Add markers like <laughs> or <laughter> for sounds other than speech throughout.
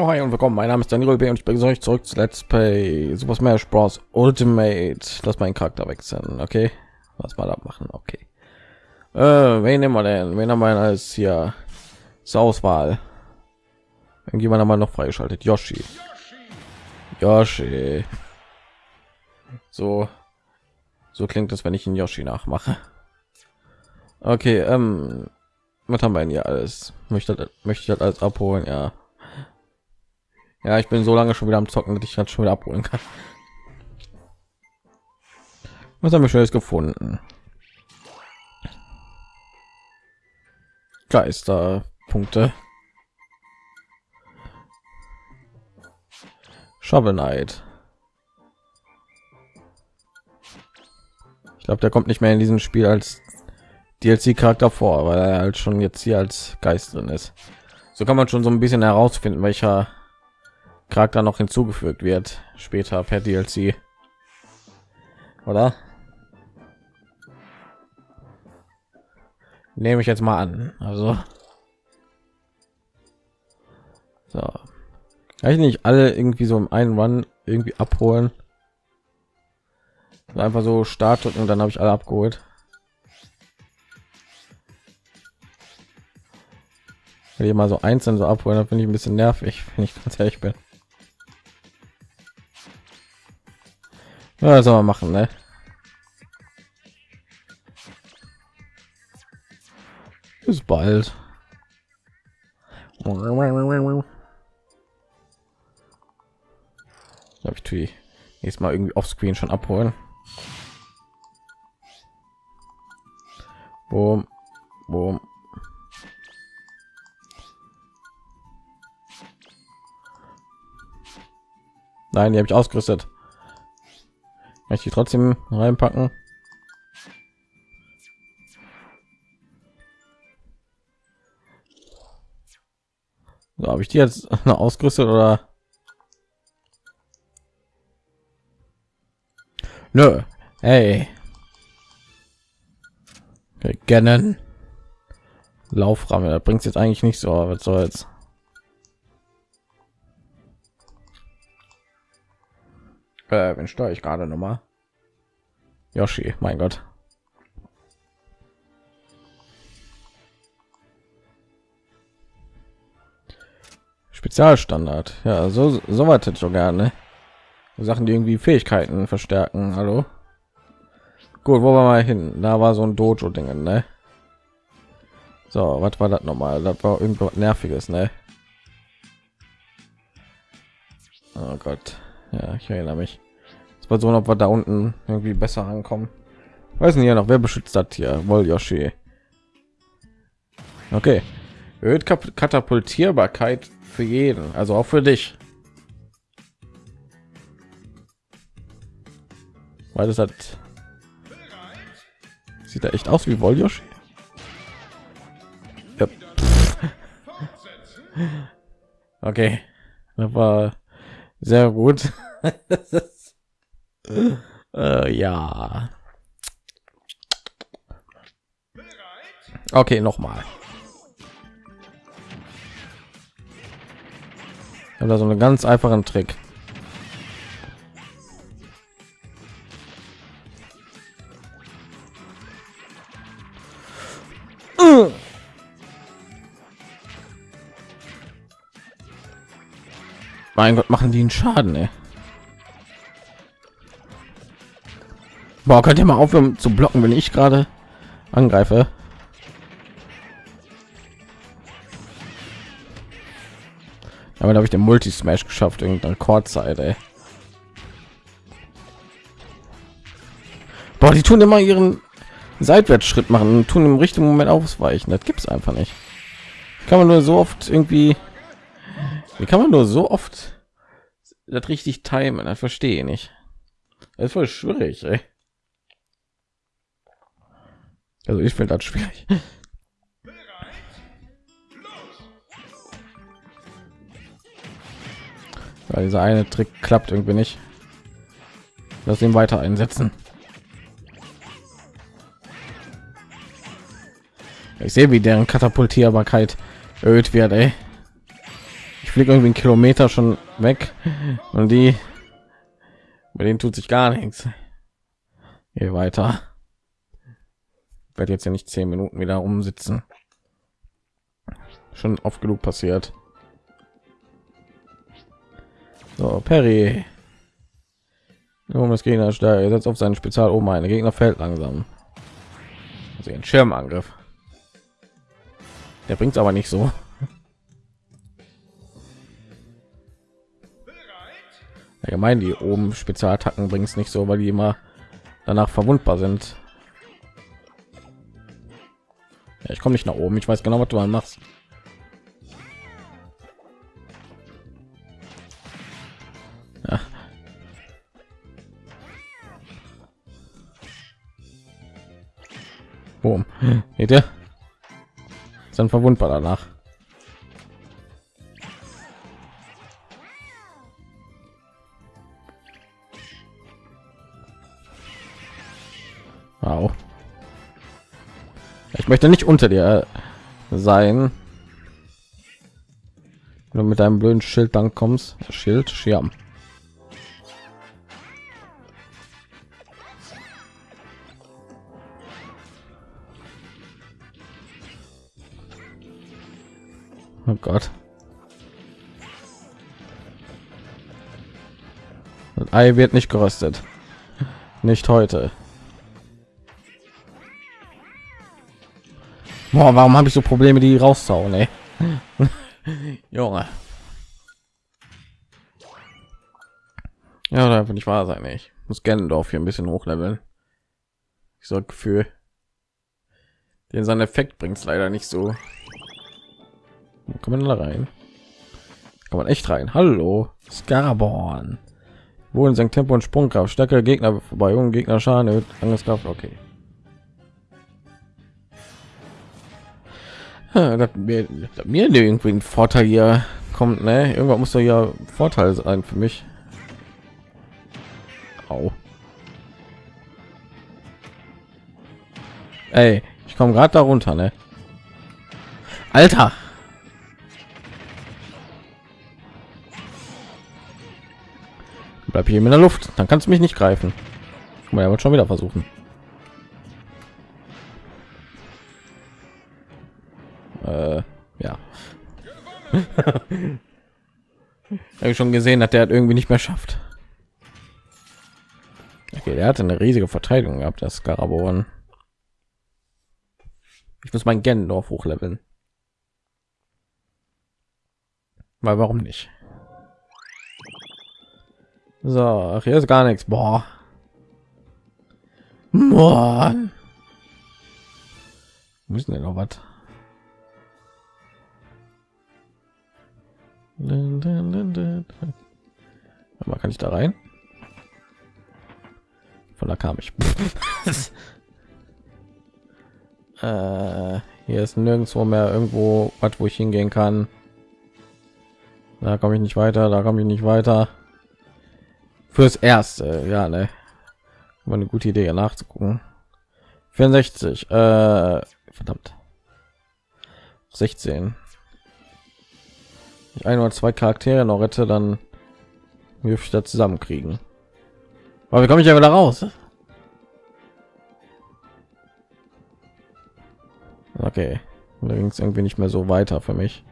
Ja, hi und willkommen. Mein Name ist Daniel B. und ich begrüße euch zurück zu Let's Play Super Smash Bros. Ultimate. Lass meinen Charakter wechseln, okay? Was mal abmachen, okay. Äh, wen nehmen wir denn? Wen haben wir als hier zur Auswahl? Irgendjemand haben wir noch freigeschaltet. Yoshi. Yoshi. So, so klingt es, wenn ich ihn Yoshi nachmache. Okay, ähm, was haben wir denn hier alles? Möchte, möchte ich halt alles abholen, ja. Ja, ich bin so lange schon wieder am Zocken, dass ich das schon wieder abholen kann. Was haben wir schon gefunden? Geisterpunkte. Shovel Knight. Ich glaube, der kommt nicht mehr in diesem Spiel als DLC-Charakter vor, weil er halt schon jetzt hier als Geist drin ist. So kann man schon so ein bisschen herausfinden, welcher Charakter noch hinzugefügt wird später per DLC. Oder? Nehme ich jetzt mal an. Also so. Kann ich nicht alle irgendwie so im einen Run irgendwie abholen? Einfach so Start und dann habe ich alle abgeholt. Wenn ich mal so einzeln so abholen, dann finde ich ein bisschen nervig, <laughs> wenn ich ganz ehrlich bin. Ja, soll man machen, ne? Bis bald. Ja, ich tue nächstes Mal irgendwie offscreen schon abholen. Boom, boom. Nein, die habe ich ausgerüstet. Möchte ich trotzdem reinpacken? So, habe ich die jetzt <laughs> noch ausgerüstet oder? Nö. Hey. Ganon. Laufrahmen, da bringt jetzt eigentlich nicht so, was soll's. Äh, wenn steuere ich gerade noch mal? Yoshi, mein Gott. Spezialstandard. Ja, so so weit schon gerne. Sachen, die irgendwie Fähigkeiten verstärken. Hallo. Gut, wo wir mal hin? Da war so ein Dojo-Ding, ne? So, was war das noch mal? Das war irgendwas nerviges, ne? Oh Gott. Ja, ich erinnere mich. Es war so, ob wir da unten irgendwie besser ankommen. Weiß nicht ja noch, wer beschützt das hier? Wohl Yoshi. Okay. Erhöht Katapultierbarkeit für jeden, also auch für dich. Weil das hat sieht er echt aus wie Woljoshi. Ja. <laughs> Okay, das war sehr gut. <laughs> äh, ja. Okay, noch mal. Ich habe da so einen ganz einfachen Trick. Mein Gott, machen die einen Schaden, ey. Boah, könnt ihr mal aufhören zu blocken, wenn ich gerade angreife? Aber habe ich den Multi Smash geschafft, irgendeine Rekordzeit, ey. Boah, die tun immer ihren Seitwärtsschritt machen und tun im richtigen Moment ausweichen. Das gibt es einfach nicht. Kann man nur so oft irgendwie. Wie kann man nur so oft das richtig timen? Das verstehe ich nicht. Das ist voll schwierig, ey. Also ich finde das schwierig. Weil dieser eine Trick klappt irgendwie nicht. Lass ihn weiter einsetzen. Ich sehe, wie deren Katapultierbarkeit erhöht wird. Ey. Fliege irgendwie einen Kilometer schon weg und die bei denen tut sich gar nichts. Hier weiter. Ich werde jetzt ja nicht zehn Minuten wieder umsitzen. Schon oft genug passiert. So, Perry. Um das Gegner stärker. Er setzt auf seinen Spezial oben ein. Der Gegner fällt langsam. Also ein Schirmangriff. Der bringt aber nicht so. Allgemein die oben Spezialattacken bringt es nicht so, weil die immer danach verwundbar sind. Ja, ich komme nicht nach oben. Ich weiß genau, was du mal machst. Boom. Seht ihr? Ist dann verwundbar danach. Möchte nicht unter dir sein. Wenn du mit deinem blöden Schild dann kommst. Schild, Schirm. Oh Gott. Das Ei wird nicht geröstet. Nicht heute. Boah, warum habe ich so Probleme, die rauszuhauen, ey? <laughs> Junge. Ja, da einfach nicht wahr sein, ey. ich muss Gendorf hier ein bisschen hochleveln. Ich so Gefühl, den sein Effekt bringt es leider nicht so. Kann man da rein? Kann man echt rein? Hallo, Scarborn. Wohl sein Tempo und Sprungkraft, stärkere Gegner vorbei, jungen Gegner Schaden, Angriffskraft, okay. Dass mir, dass mir irgendwie ein Vorteil hier kommt, ne? Irgendwann muss ja Vorteil sein für mich. Au. Ey, ich komme gerade darunter, ne? Alter. Bleib hier in der Luft, dann kannst du mich nicht greifen. Mal ja schon wieder versuchen. Äh, ja. <laughs> Habe schon gesehen dass der hat irgendwie nicht mehr schafft. Okay der hatte eine riesige verteidigung gehabt das Garaborn ich muss mein Gendorf hochleveln. Weil warum nicht? So ach, hier ist gar nichts. Boah. Mann. müssen wir noch was Aber kann ich da rein? Von da kam ich. <laughs> äh, hier ist nirgendwo mehr irgendwo was, wo ich hingehen kann. Da komme ich nicht weiter, da komme ich nicht weiter. Fürs erste, ja, ne. War eine gute Idee, nachzugucken. 64, äh, verdammt. 16 ich ein oder zwei Charaktere noch rette, dann ich da zusammenkriegen. Aber wie komme ich ja wieder raus? Okay, da ging es irgendwie nicht mehr so weiter für mich.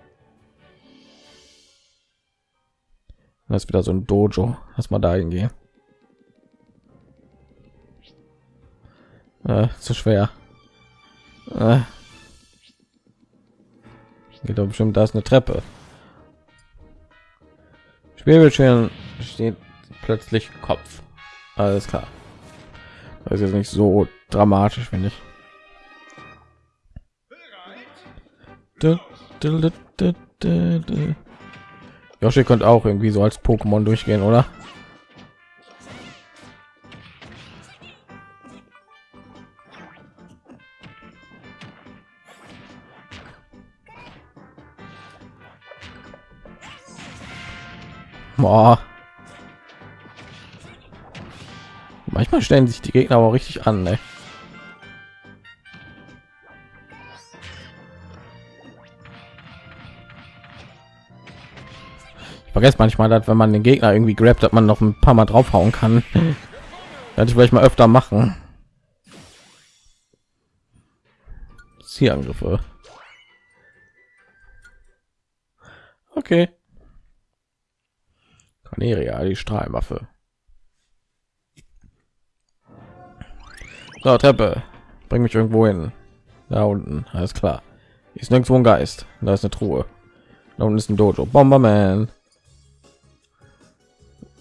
Das ist wieder so ein Dojo. Lass mal da hingehen. Äh, zu schwer. Äh. Geht doch bestimmt, da ist eine Treppe. Schwebelschirm steht plötzlich Kopf. Alles klar. Das ist jetzt nicht so dramatisch, finde ich. Yoshi könnte auch irgendwie so als Pokémon durchgehen, oder? Boah. Manchmal stellen sich die Gegner aber richtig an, ne? vergesst manchmal, dass wenn man den Gegner irgendwie grabt, dass man noch ein paar Mal draufhauen kann. <laughs> Werde ich vielleicht mal öfter machen. Ziehangriffe. Okay. Cornelia, die Strahlwaffe. So, Treppe. Bring mich irgendwo hin. Da unten, alles klar. Ist nirgendwo ein Geist. Da ist eine Truhe. Da unten ist ein Dojo. Bomberman.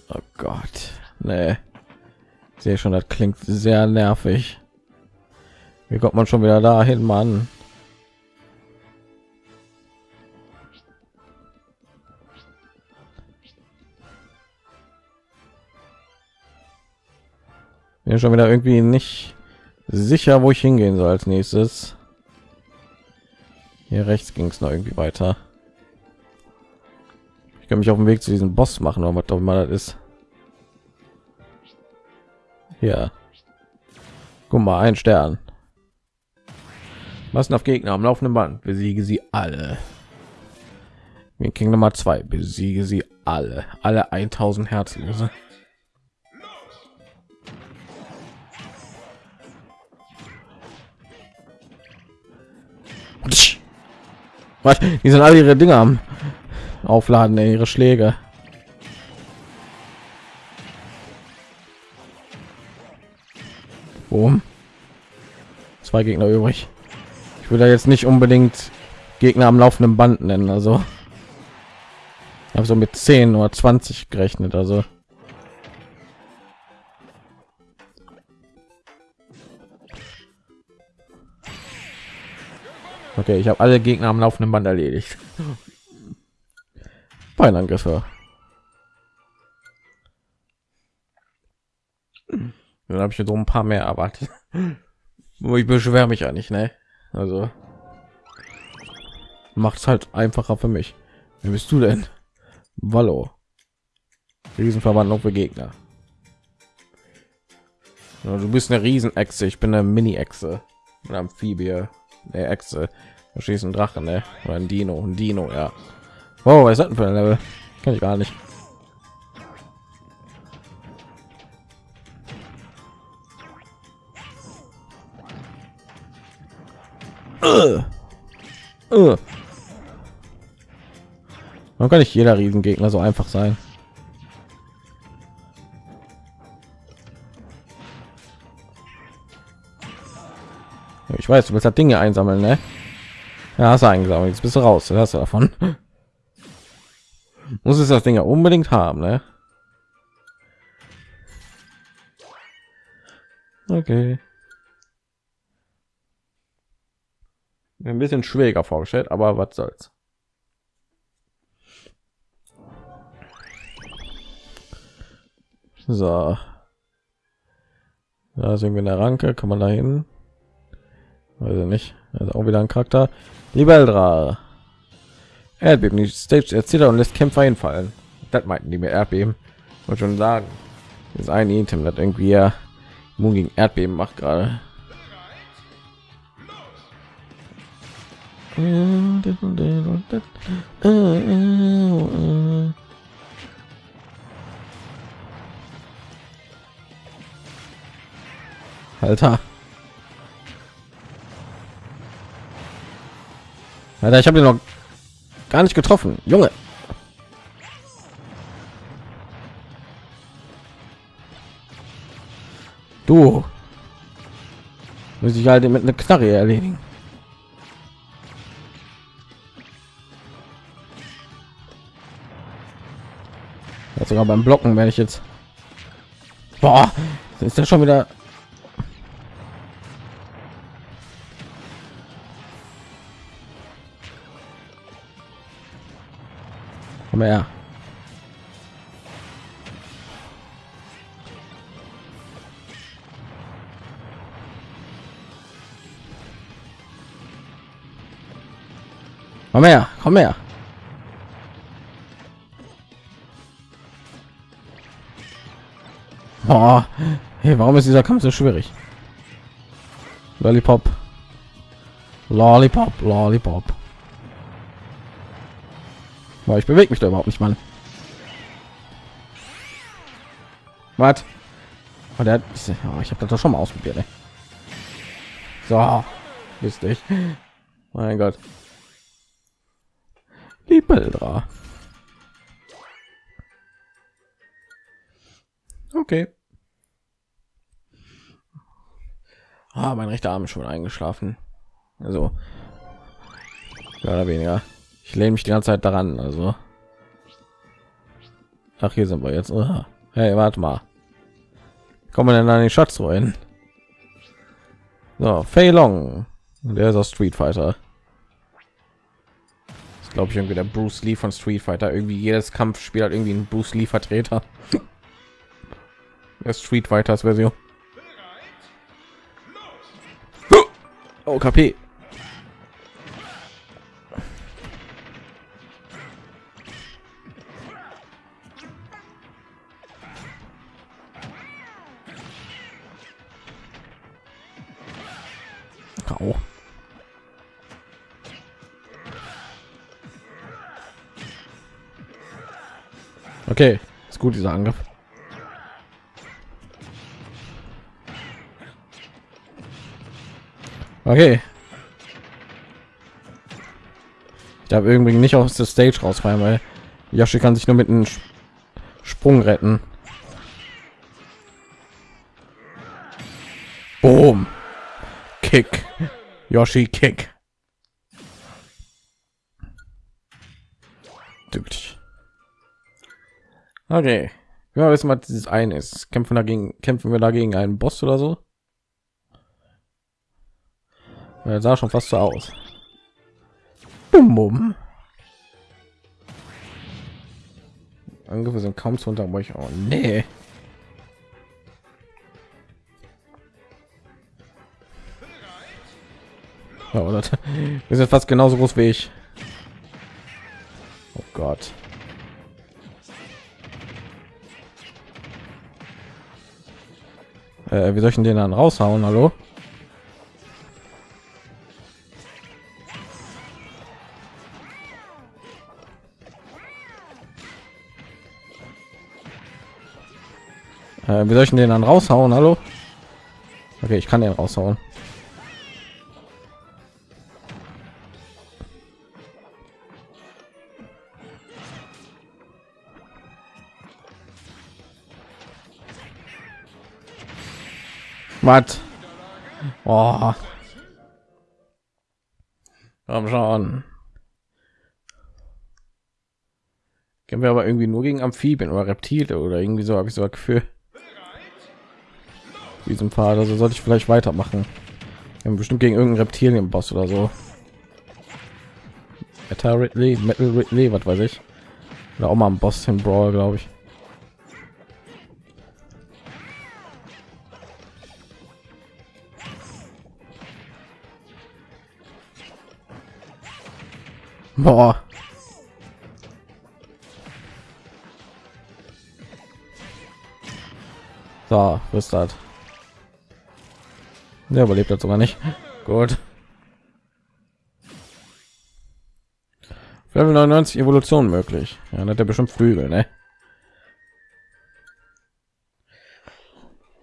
Oh Gott. Nee. Ich sehe schon, das klingt sehr nervig. Wie kommt man schon wieder dahin, Mann? Bin schon wieder irgendwie nicht sicher, wo ich hingehen soll als nächstes. Hier rechts ging es noch irgendwie weiter. Ich kann mich auf dem Weg zu diesem Boss machen, was doch mal das ist. Ja. Guck mal, ein Stern. Was auf Gegner am laufenden Band? Besiege sie alle. King Nummer zwei. Besiege sie alle. Alle 1000 Herzlose. Was? Die sind alle ihre Dinge am Aufladen, ey, ihre Schläge. Boom. Zwei Gegner übrig. Ich würde jetzt nicht unbedingt Gegner am laufenden Band nennen, also habe so mit 10 oder 20 gerechnet, also Okay, ich habe alle Gegner am laufenden Band erledigt. Beinangriffe. Dann habe ich so ein paar mehr erwartet. Wo ich beschwere mich ja nicht, ne? Also macht es halt einfacher für mich. Wer bist du denn? Wallo. Riesenverwandlung für Gegner. Ja, du bist eine Riesenechse, ich bin eine Mini-Echse. Amphibie der Echse. Da schießt ein Drache, ne? Oder ein Dino, ein Dino, ja. Wow, was ist das für ein Level? Kann ich gar nicht. Uh. Man kann nicht jeder Riesengegner so einfach sein. Ich weiß, du willst das Dinge einsammeln, ne? Ja, hast du eingesammelt. Jetzt bist du raus. Hast du davon. <laughs> Muss es das Ding ja unbedingt haben, ne? Okay. Ein bisschen schwieriger vorgestellt, aber was soll's. So. Da sind wir in der Ranke, kann man da hin? Also nicht. Also auch wieder ein Charakter. Libeldra. Erdbeben. Die Stage erzählt und lässt Kämpfer hinfallen. Das meinten die mir Erdbeben. Und schon sagen. Das ist ein Item, das irgendwie ja immun gegen Erdbeben macht gerade. Alter. Alter, ich habe ihn noch gar nicht getroffen, Junge. Du muss ich halt mit einer Knarre erledigen. Sogar beim Blocken werde ich jetzt. Boah, ist ja schon wieder Komm her. Komm her, komm her. Oh, hey, warum ist dieser Kampf so schwierig? Lollipop. Lollipop, Lollipop. Weil ich bewege mich da überhaupt nicht, Mann. Was? Oh, der oh, ich habe das doch schon mal ausprobiert. Ey. So, ist nicht. Mein Gott. Die Bildra. Okay. Ah, mein rechter Arm ist schon eingeschlafen. Also, mehr oder weniger. Ich lehne mich die ganze Zeit daran. Also, ach, hier sind wir jetzt. Oh. Hey, warte mal. Kommen wir denn an den Schatz rein? So, Fei Long. Der ist aus Street Fighter. Das glaube ich irgendwie der Bruce Lee von Street Fighter. Irgendwie jedes Kampfspiel hat irgendwie einen Bruce Lee Vertreter. Der Street Fighters Version. Oh, KP. Okay, ist gut dieser Angriff. Okay. Ich darf irgendwie nicht aus der Stage rausfallen, weil Yoshi kann sich nur mit einem Sprung retten. Boom. Kick. Yoshi Kick. Okay. Ja, wissen, was dieses ein ist. Kämpfen dagegen, kämpfen wir dagegen einen Boss oder so? Er sah schon fast so aus. Bum, bum. Angriffe sind kaum zu unterbrechen. Oh, nee. Das ist jetzt fast genauso groß wie ich. Oh Gott. Äh, wie soll ich den dann raushauen? Hallo? Äh, wie soll ich den dann raushauen? Hallo? Okay, ich kann den raushauen. Was? Oh. Komm schon. Kennen wir aber irgendwie nur gegen Amphibien oder Reptile oder irgendwie so habe ich so ein Gefühl diesem Fall. Also sollte ich vielleicht weitermachen. Wir haben bestimmt gegen irgendeinen Reptilien-Boss oder so. Metal Ridley, Metal Ridley, was weiß ich. Oder auch mal ein Boss im Brawl, glaube ich. Boah. So, ist das? Der überlebt das sogar nicht. Gut. Level 99 Evolution möglich. Ja, dann hat er bestimmt Flügel, ne?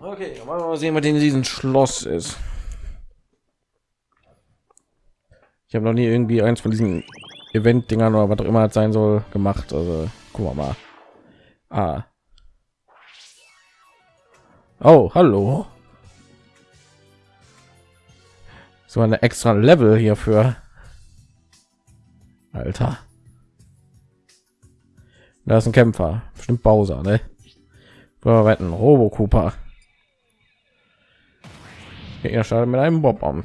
Okay, mal sehen, was in diesem Schloss ist. Ich habe noch nie irgendwie eins von diesen Event-Dingern oder was auch immer sein soll gemacht. Also, guck mal. Ah. Oh, hallo. so eine extra Level hierfür. Alter. Da ist ein Kämpfer, bestimmt Bowser, ne? Wir wetten Robo Cooper. Er startet mit einem Bob -Bomb.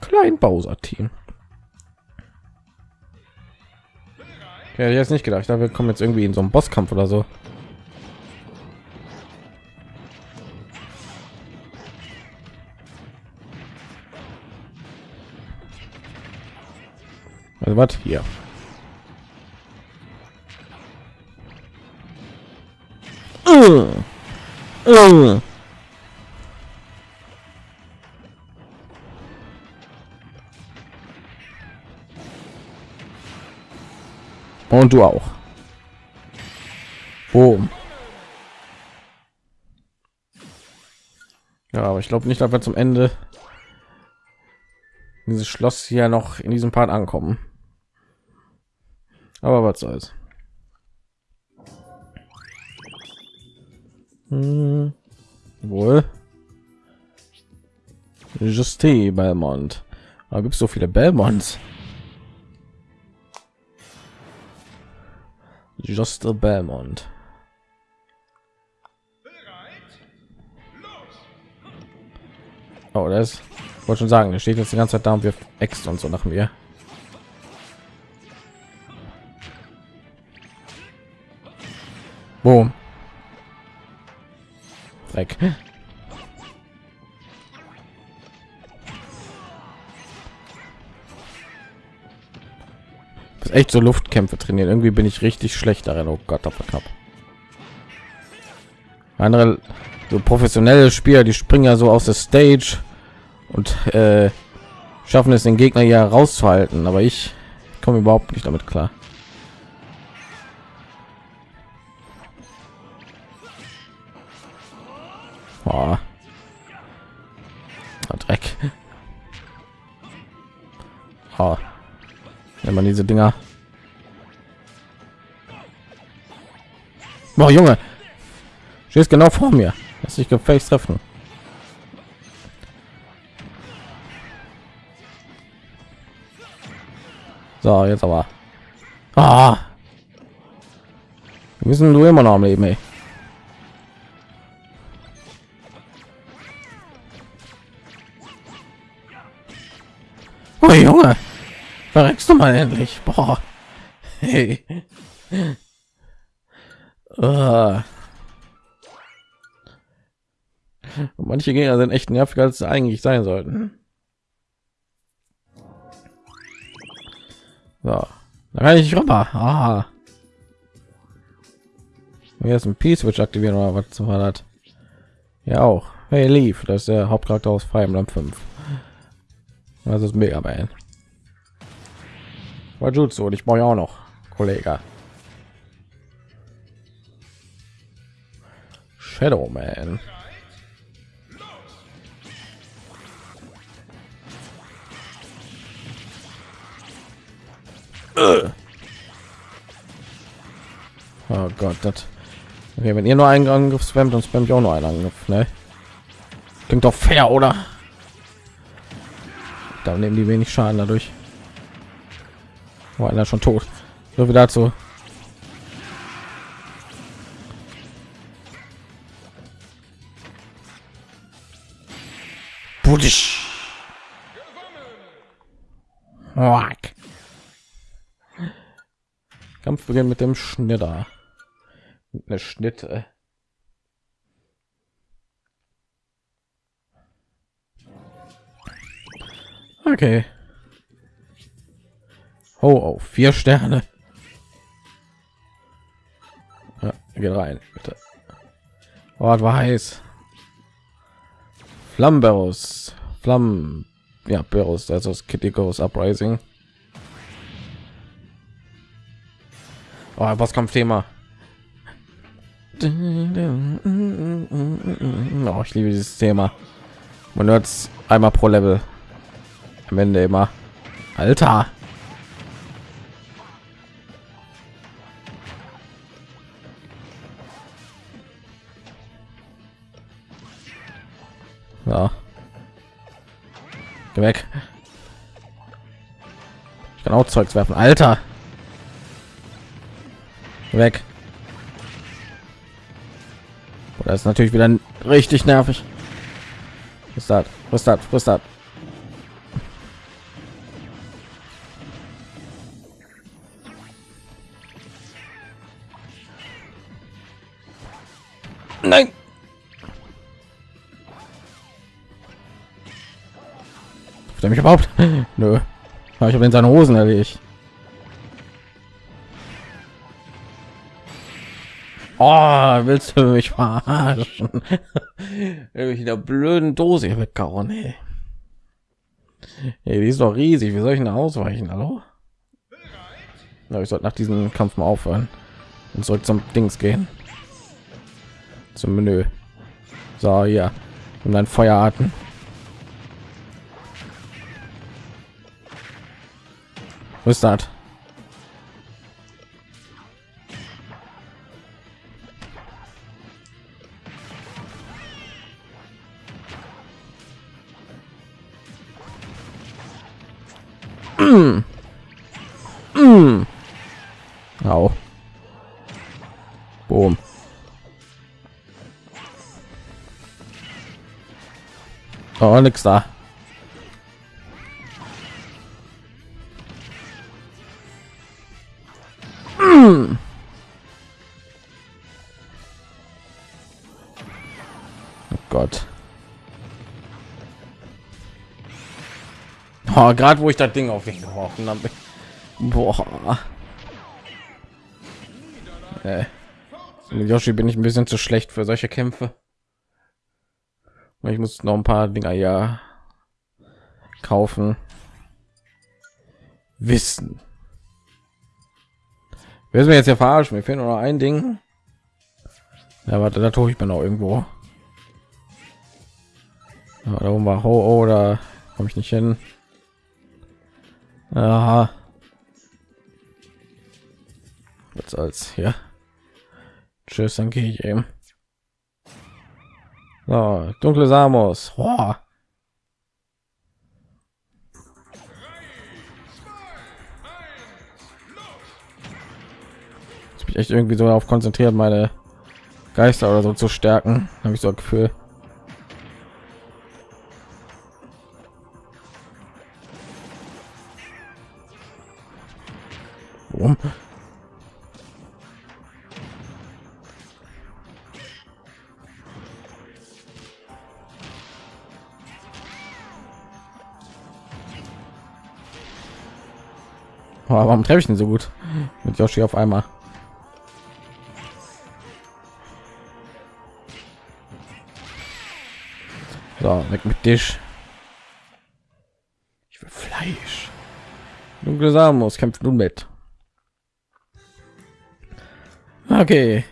Klein Bowser Ja, jetzt nicht gedacht. Da wir kommen jetzt irgendwie in so einen Bosskampf oder so. Also was hier? Uh, uh. und du auch. Boom. Ja, aber ich glaube nicht, dass wir zum Ende dieses Schloss hier noch in diesem Part ankommen. Aber was soll's. Hm, wohl. Juste Belmont. Da gibt es so viele Belmonts. Juste Belmont. Oh, das wollte schon sagen, der steht jetzt die ganze Zeit da und wir Ex und so nach mir. Boom. Dreck. Echt so Luftkämpfe trainieren. Irgendwie bin ich richtig schlecht darin. Oh Gott, auf knapp. Andere so professionelle Spieler, die springen ja so aus der Stage und äh, schaffen es den Gegner ja rauszuhalten, aber ich komme überhaupt nicht damit klar. Oh. Dreck. Oh. Wenn man diese Dinger. Boah, Junge. Stehst genau vor mir. Lass dich gefälligst treffen. So, jetzt aber. Ah. Wir müssen du immer noch am Leben, ey. Oh Junge, verreckst du mal endlich? Boah. Hey. Uh. Manche Gegner sind echt nerviger als sie eigentlich sein sollten. So, da kann ich rüber. Ah. Jetzt ein Peace Switch aktivieren oder was war das? Ja auch. Hey Leaf, das ist der Hauptcharakter aus Fire Emblem 5. Das ist Mega Man. Wajutsu und ich brauche auch noch Kollege. Shadow Man. Oh Gott, das. Okay, wenn ihr nur einen Angriff spammt, dann spammt ich auch nur einen Angriff, ne? Klingt doch fair, oder? Da nehmen die wenig Schaden dadurch. War einer schon tot. So wie dazu. Budisch. Kampf beginnt mit dem Schnitter. Eine Schnitte. Okay. Oh, oh, vier Sterne. Ja, geht rein, bitte. Oh, war heiß. Flamberus. Flammen. Ja, Berus, also das Kitty Goes Uprising. Oh, Bosskampfthema. Oh, ich liebe dieses Thema. Man hört einmal pro Level. Am Ende immer. Alter. Geh weg. Ich kann auch Zeugs werfen. Alter weg das ist natürlich wieder richtig nervig ist das was das was das der mich überhaupt <laughs> nö ich habe in seine hosen erledigt Oh, willst du mich verarschen? <laughs> in der blöden Dose weggehauen, ey. Hey, die ist doch riesig. Wie soll ich denn ausweichen? Hallo? Ja, ich sollte nach diesem Kampf mal aufhören und zurück zum Dings gehen. Zum Menü. So, ja. Und dann Feuerarten. Wo ist. <clears throat> Au. Boom. Oh, nix da. Oh Gott. Oh, gerade wo ich das Ding auf ihn geworfen habe. Boah. Äh. Mit Yoshi bin ich ein bisschen zu schlecht für solche Kämpfe. Ich muss noch ein paar Dinger ja kaufen. Wissen. Wer mir jetzt ja verarschen? Mir fehlt nur noch ein Ding. Ja, warte, da tue ich mir noch irgendwo. Da oben war Ho, -Oh, da komme ich nicht hin. Aha. Was als ja. Tschüss, dann gehe ich eben. So, dunkle Samos. Oh. Ich bin echt irgendwie so auf konzentriert, meine Geister oder so zu stärken, habe ich so ein Gefühl. Warum? Warum treffe ich denn so gut mit Yoshi auf einmal? So, weg mit dich. Ich will Fleisch. Dunkle Samus kämpft nun mit. Okay.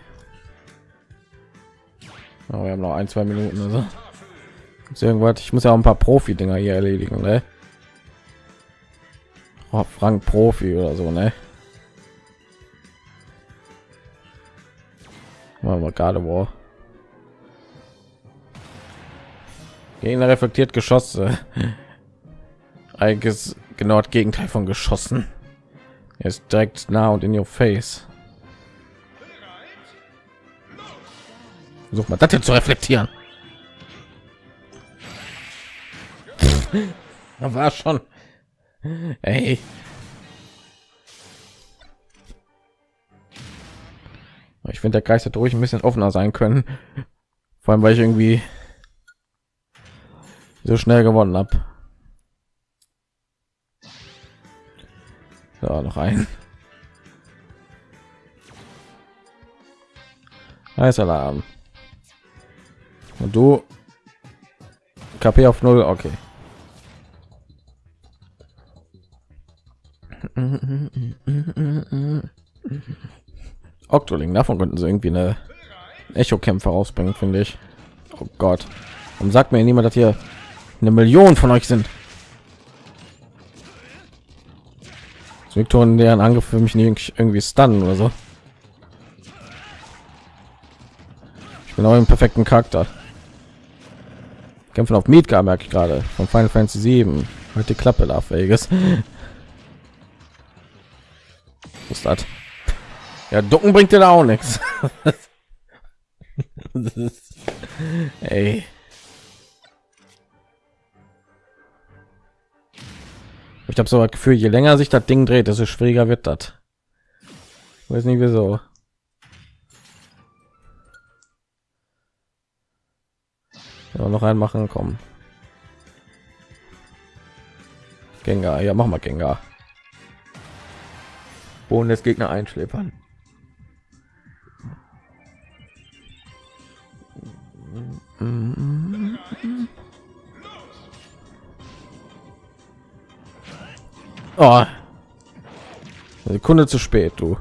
Oh, wir haben noch ein, zwei Minuten oder so. Irgendwas. Ich muss ja auch ein paar Profi-Dinger hier erledigen, ne? oh, Frank Profi oder so, ne? Machen wir gerade wo. Gegner reflektiert Geschosse. <laughs> Eigentlich genau das Gegenteil von geschossen. Er ist direkt nah und in your face. Versuch mal das hier zu reflektieren. <laughs> Da war schon. Ey. Ich finde, der Geist hätte ruhig ein bisschen offener sein können. Vor allem, weil ich irgendwie so schnell gewonnen habe. So, noch ein. Alarm. Und du KP auf null, okay. <laughs> Octoling, davon könnten sie irgendwie eine Echo-Kämpfer rausbringen, finde ich. Oh Gott. Und sagt mir niemand, dass hier eine Million von euch sind. Victor in deren Angriff für mich nicht irgendwie stunnen oder so. Ich bin auch im perfekten Charakter. Kämpfen auf Midgar merke ich gerade von Final Fantasy 7. Halt die Klappe da, Vegas <laughs> ist das? Ja, ducken bringt dir da auch nichts. <laughs> Ey. Ich habe so das Gefühl, je länger sich das Ding dreht, desto schwieriger wird das. Weiß nicht wieso. Ja, noch einen machen, kommen. Gänger, ja, mach mal Gänger. Boden des Gegner einschläfern. Oh. Sekunde zu spät, du.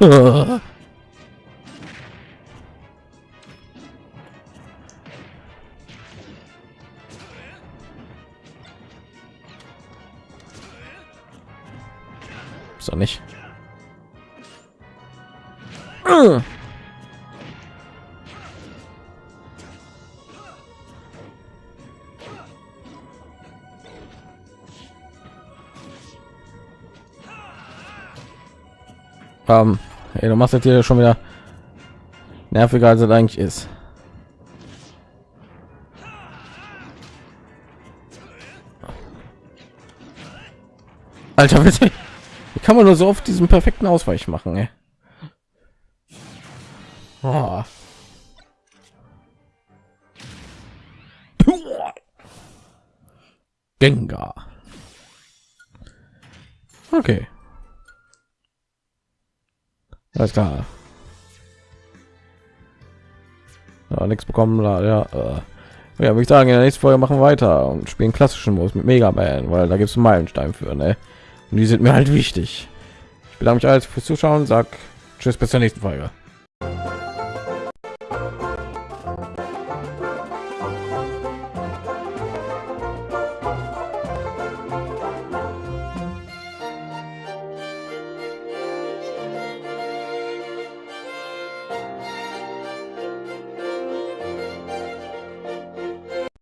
Oh. <laughs> Ähm, ey, du machst jetzt hier schon wieder nerviger als es eigentlich ist. Alter, bitte. Wie kann man nur so oft diesen perfekten Ausweich machen, ey? Oh. Gengar. Okay. Alles klar. Ja, nichts bekommen, ja. Äh. Ja, würde ich sagen, in der nächsten Folge machen wir weiter und spielen klassischen Modus mit Mega Man, weil da gibt es Meilenstein für, ne? Und die sind mir halt wichtig. Ich bedanke mich alles fürs Zuschauen, sag Tschüss bis zur nächsten Folge.